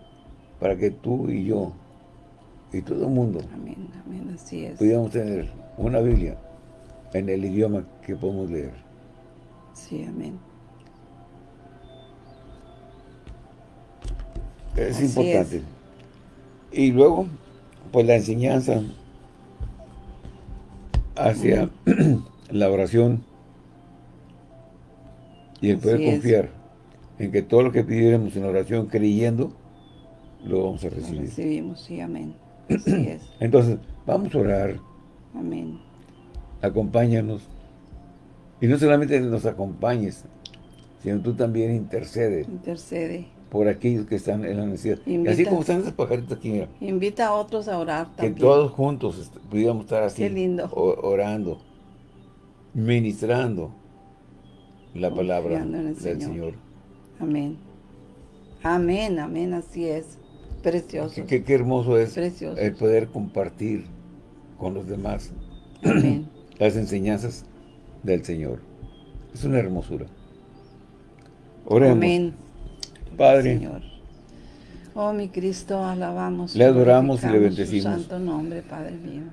Speaker 1: para que tú y yo y todo el mundo
Speaker 2: Amén, amén, así es.
Speaker 1: pudiéramos tener una Biblia en el idioma que podemos leer.
Speaker 2: Sí, amén.
Speaker 1: Es
Speaker 2: Así
Speaker 1: importante. Y luego, pues la enseñanza hacia la oración y el poder
Speaker 2: es.
Speaker 1: confiar en que todo lo que pidiéramos en oración creyendo, lo vamos a
Speaker 2: Lo
Speaker 1: recibir.
Speaker 2: recibimos, sí, amén. Así es.
Speaker 1: Entonces, vamos a orar,
Speaker 2: Amén.
Speaker 1: acompáñanos. Y no solamente nos acompañes, sino tú también intercedes
Speaker 2: Intercede.
Speaker 1: por aquellos que están en la necesidad. Y así como están esas pajaritas aquí, mira,
Speaker 2: Invita a otros a orar
Speaker 1: que
Speaker 2: también.
Speaker 1: todos juntos pudiéramos estar así,
Speaker 2: Qué lindo.
Speaker 1: orando, ministrando la palabra
Speaker 2: Confiando
Speaker 1: del
Speaker 2: Señor.
Speaker 1: Señor.
Speaker 2: Amén. Amén, amén, así es. Precioso.
Speaker 1: Qué, qué- hermoso es
Speaker 2: Precioso.
Speaker 1: el poder compartir con los demás
Speaker 2: Amén.
Speaker 1: las enseñanzas del Señor. Es una hermosura. Oremos.
Speaker 2: Amén.
Speaker 1: Padre,
Speaker 2: Señor. Oh, mi Cristo, alabamos.
Speaker 1: Le adoramos y le bendecimos.
Speaker 2: Su santo nombre, Padre mío.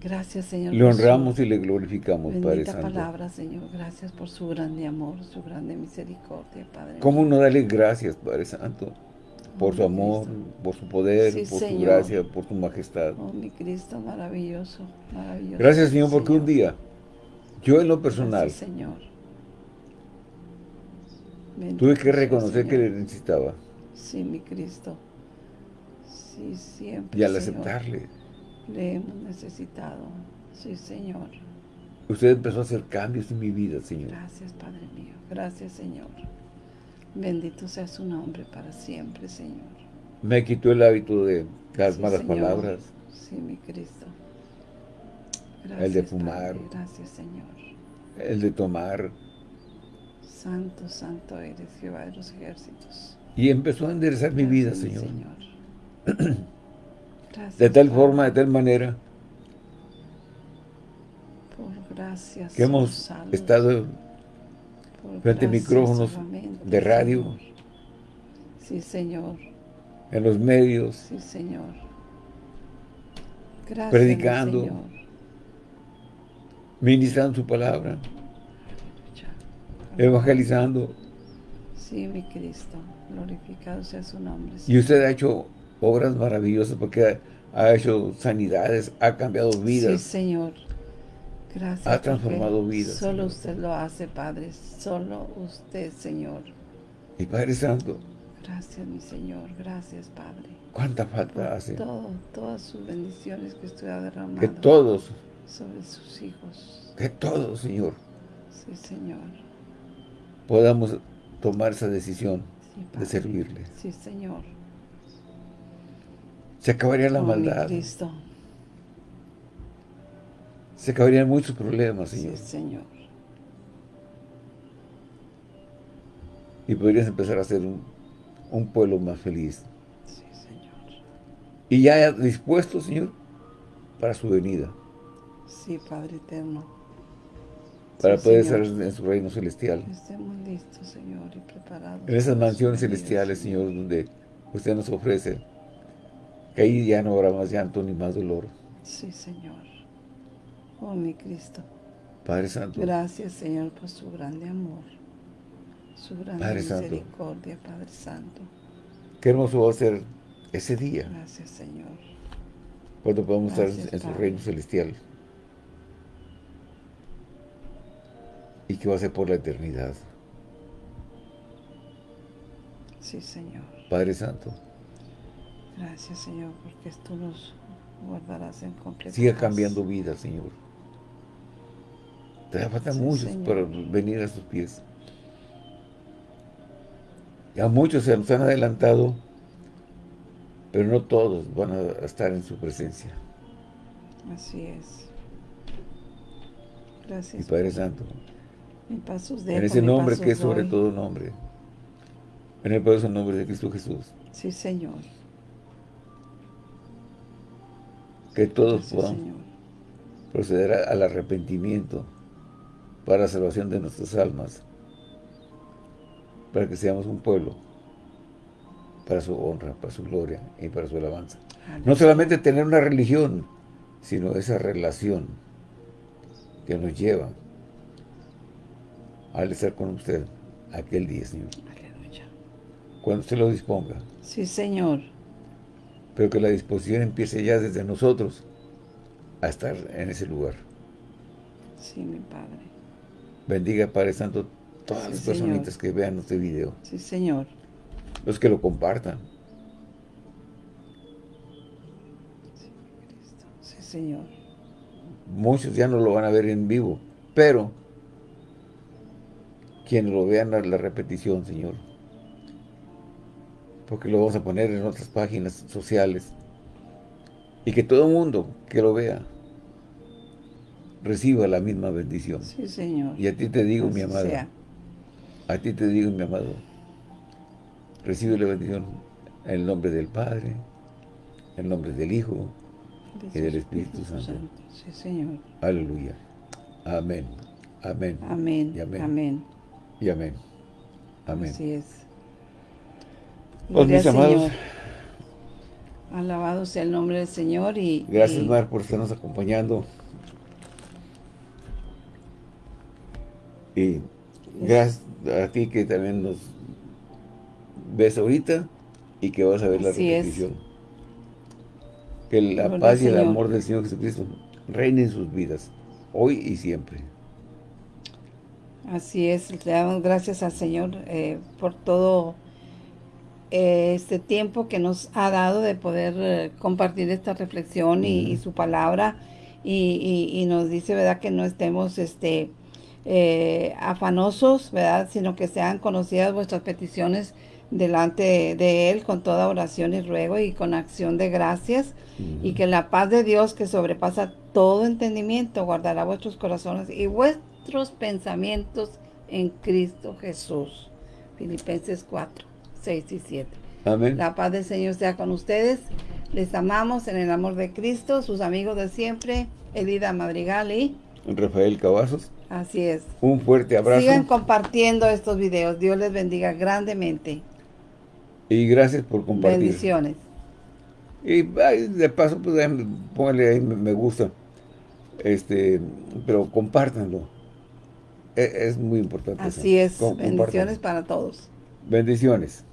Speaker 2: Gracias, Señor.
Speaker 1: le
Speaker 2: su
Speaker 1: honramos y le glorificamos, Padre Santo.
Speaker 2: palabra, Señor. Gracias por su grande amor, su grande misericordia, Padre.
Speaker 1: ¿Cómo no darle gracias, Padre Santo? Por su
Speaker 2: Oh,
Speaker 1: amor,
Speaker 2: Cristo.
Speaker 1: por su poder,
Speaker 2: Sí,
Speaker 1: por su gracia, por su majestad.
Speaker 2: Oh, mi Cristo, maravilloso, maravilloso.
Speaker 1: Gracias, Señor, porque un día, yo en lo personal,
Speaker 2: Gracias, Señor. Bendito
Speaker 1: tuve que reconocer que le necesitaba.
Speaker 2: Sí, mi Cristo. Sí, siempre,
Speaker 1: Y al
Speaker 2: Señor,
Speaker 1: aceptarle,
Speaker 2: Le hemos necesitado. Sí, Señor.
Speaker 1: usted empezó a hacer cambios en mi vida, Señor.
Speaker 2: Gracias, Padre mío. Gracias, Señor. Bendito sea su nombre para siempre, Señor.
Speaker 1: Me quitó el hábito de las
Speaker 2: Sí,
Speaker 1: malas
Speaker 2: Señor.
Speaker 1: palabras,
Speaker 2: Sí, mi Cristo.
Speaker 1: El de
Speaker 2: Gracias,
Speaker 1: fumar.
Speaker 2: Padre. Gracias, Señor.
Speaker 1: el de tomar,
Speaker 2: Santo, santo eres, Jehová de los ejércitos.
Speaker 1: y empezó a enderezar mi vida,
Speaker 2: Gracias, mi
Speaker 1: Señor.
Speaker 2: Gracias,
Speaker 1: De tal
Speaker 2: Padre,
Speaker 1: forma, de tal manera,
Speaker 2: Por gracias.
Speaker 1: que hemos estado frente a micrófonos
Speaker 2: solamente,
Speaker 1: de radio.
Speaker 2: Señor. Sí, Señor.
Speaker 1: en los medios,
Speaker 2: Sí, Señor. Gracias,
Speaker 1: Predicando.
Speaker 2: Señor.
Speaker 1: ministrando su palabra, evangelizando.
Speaker 2: Sí, mi Cristo. Glorificado sea su nombre.
Speaker 1: Y usted ha hecho obras maravillosas porque ha, hecho sanidades, ha cambiado
Speaker 2: Sí,
Speaker 1: vidas.
Speaker 2: Señor. Gracias.
Speaker 1: Ha transformado vidas,
Speaker 2: Solo
Speaker 1: Señor.
Speaker 2: usted lo hace, Padre. Solo usted, Señor.
Speaker 1: Y Padre Santo,
Speaker 2: Gracias, mi Señor. Gracias, Padre.
Speaker 1: cuánta falta hace
Speaker 2: todo, todas sus bendiciones que usted ha derramado
Speaker 1: que todos,
Speaker 2: sobre sus hijos.
Speaker 1: que todos, Señor,
Speaker 2: Sí, Señor.
Speaker 1: podamos tomar esa decisión
Speaker 2: Sí,
Speaker 1: de servirle.
Speaker 2: Sí, Señor.
Speaker 1: Se acabaría la
Speaker 2: Oh, mi
Speaker 1: maldad.
Speaker 2: Cristo.
Speaker 1: Se acabarían muchos problemas, Señor.
Speaker 2: Sí, Señor.
Speaker 1: Y podrías empezar a ser un, un pueblo más feliz.
Speaker 2: Sí, Señor.
Speaker 1: Y ya dispuesto, Señor, para su venida.
Speaker 2: Sí, Padre eterno.
Speaker 1: Para
Speaker 2: Sí,
Speaker 1: poder estar en su reino celestial.
Speaker 2: Estemos listos, Señor, y preparados.
Speaker 1: En esas mansiones celestiales, Señor, donde usted nos ofrece. Que ahí ya no habrá más llanto ni más dolor.
Speaker 2: Sí, Señor. Oh, mi Cristo.
Speaker 1: Padre Santo.
Speaker 2: Gracias, Señor, por su grande amor. Su grande
Speaker 1: Padre Santo.
Speaker 2: misericordia, Padre Santo.
Speaker 1: Qué hermoso va a ser ese día.
Speaker 2: Gracias, Señor.
Speaker 1: Cuando podamos estar en su
Speaker 2: Padre.
Speaker 1: reino celestial. Y que va a ser por la eternidad.
Speaker 2: Sí, Señor.
Speaker 1: Padre Santo.
Speaker 2: Gracias, Señor, porque tú nos guardarás en completa
Speaker 1: Siga
Speaker 2: paz.
Speaker 1: cambiando vidas, Señor. Te faltan
Speaker 2: Sí,
Speaker 1: muchos
Speaker 2: Señor.
Speaker 1: para venir a sus pies. Ya muchos se nos han adelantado, pero no todos van a estar en su presencia.
Speaker 2: Así es. Gracias.
Speaker 1: Y Padre Santo,
Speaker 2: Mi pasos
Speaker 1: en ese
Speaker 2: mi
Speaker 1: nombre que es sobre
Speaker 2: doy.
Speaker 1: todo nombre, en el poderoso nombre de Cristo Jesús,
Speaker 2: Sí, Señor.
Speaker 1: que todos puedan
Speaker 2: Señor.
Speaker 1: proceder a- al arrepentimiento para la salvación de nuestras almas, para que seamos un pueblo para su honra, para su gloria y para su alabanza. No solamente tener una religión, sino esa relación que nos lleva al estar con usted aquel día, Señor,
Speaker 2: Aleluya.
Speaker 1: cuando usted lo disponga.
Speaker 2: Sí, Señor.
Speaker 1: Pero que la disposición empiece ya desde nosotros a estar en ese lugar.
Speaker 2: Sí, mi Padre.
Speaker 1: Bendiga, Padre Santo, todas
Speaker 2: Sí,
Speaker 1: las
Speaker 2: Señor.
Speaker 1: personitas que vean este video,
Speaker 2: Sí, Señor.
Speaker 1: los que lo compartan.
Speaker 2: Cristo. Sí, Señor.
Speaker 1: Muchos ya no lo van a ver en vivo, pero quienes lo vean a la repetición, Señor, porque lo vamos a poner en otras páginas sociales y que todo el mundo que lo vea reciba la misma bendición.
Speaker 2: Sí, Señor.
Speaker 1: Y a ti te digo, mi amado,
Speaker 2: sea.
Speaker 1: a ti te digo, mi amado, recibe la bendición en el nombre del Padre, en el nombre del Hijo, y del Espíritu Santo.
Speaker 2: Sí, Señor.
Speaker 1: aleluya. Amén, amén,
Speaker 2: Amén.
Speaker 1: Y amén.
Speaker 2: Amén.
Speaker 1: y amén. Amén.
Speaker 2: Así es.
Speaker 1: Pues, mis amados,
Speaker 2: Señor. Alabado sea el nombre del Señor y
Speaker 1: gracias
Speaker 2: y-
Speaker 1: Mar por estarnos acompañando. Y gracias a ti que también nos ves ahorita y que vas a ver la
Speaker 2: es.
Speaker 1: repetición. Que la paz y el amor del Señor Jesucristo reine en sus vidas, hoy y siempre.
Speaker 2: Así es, le damos gracias al Señor eh, por todo eh, este tiempo que nos ha dado de poder eh, compartir esta reflexión y, y su palabra y, y- y nos dice, ¿verdad? Que no estemos este, eh, afanosos, ¿verdad? Sino que sean conocidas vuestras peticiones delante de Él con toda oración y ruego y con acción de gracias y que la paz de Dios que sobrepasa todo entendimiento guardará vuestros corazones y vuestros pensamientos en Cristo Jesús. Filipenses 4, 6 y 7.
Speaker 1: Amén.
Speaker 2: La paz del Señor sea con ustedes. Les amamos en el amor de Cristo, sus amigos de siempre, Elida Madrigal y
Speaker 1: Rafael Cavazos,
Speaker 2: así es.
Speaker 1: un fuerte abrazo
Speaker 2: Sigan compartiendo estos videos. Dios les bendiga grandemente.
Speaker 1: y gracias por compartir.
Speaker 2: Bendiciones.
Speaker 1: Y ay, de paso, pues ahí, póngale ahí me gusta. Este, pero compártanlo. E- Es, muy importante. eso.
Speaker 2: Así es. Bendiciones para todos.
Speaker 1: Bendiciones.